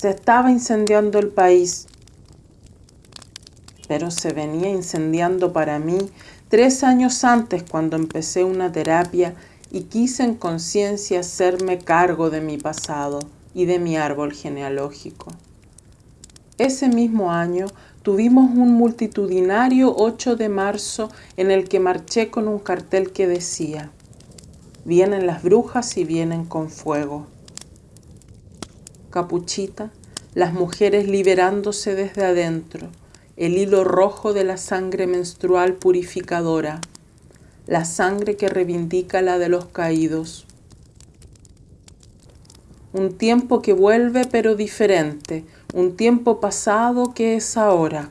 Se estaba incendiando el país, pero se venía incendiando para mí tres años antes cuando empecé una terapia y quise en conciencia hacerme cargo de mi pasado y de mi árbol genealógico. Ese mismo año tuvimos un multitudinario 8 de marzo en el que marché con un cartel que decía, vienen las brujas y vienen con fuego. Capuchita, las mujeres liberándose desde adentro, el hilo rojo de la sangre menstrual purificadora, la sangre que reivindica la de los caídos, un tiempo que vuelve pero diferente, un tiempo pasado que es ahora.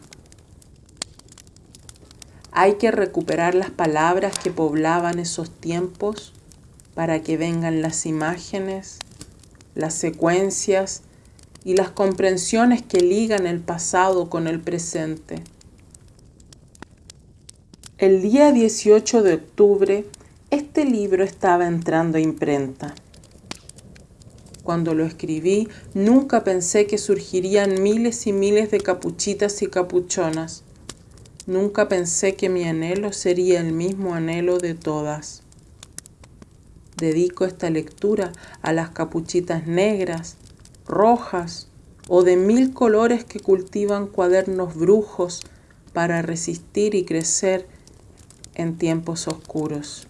Hay que recuperar las palabras que poblaban esos tiempos para que vengan las imágenes, las secuencias y las comprensiones que ligan el pasado con el presente. El día 18 de octubre, este libro estaba entrando a imprenta. Cuando lo escribí, nunca pensé que surgirían miles y miles de capuchitas y capuchonas. Nunca pensé que mi anhelo sería el mismo anhelo de todas. Dedico esta lectura a las capuchitas negras, rojas o de mil colores que cultivan cuadernos brujos para resistir y crecer en tiempos oscuros.